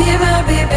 be my baby.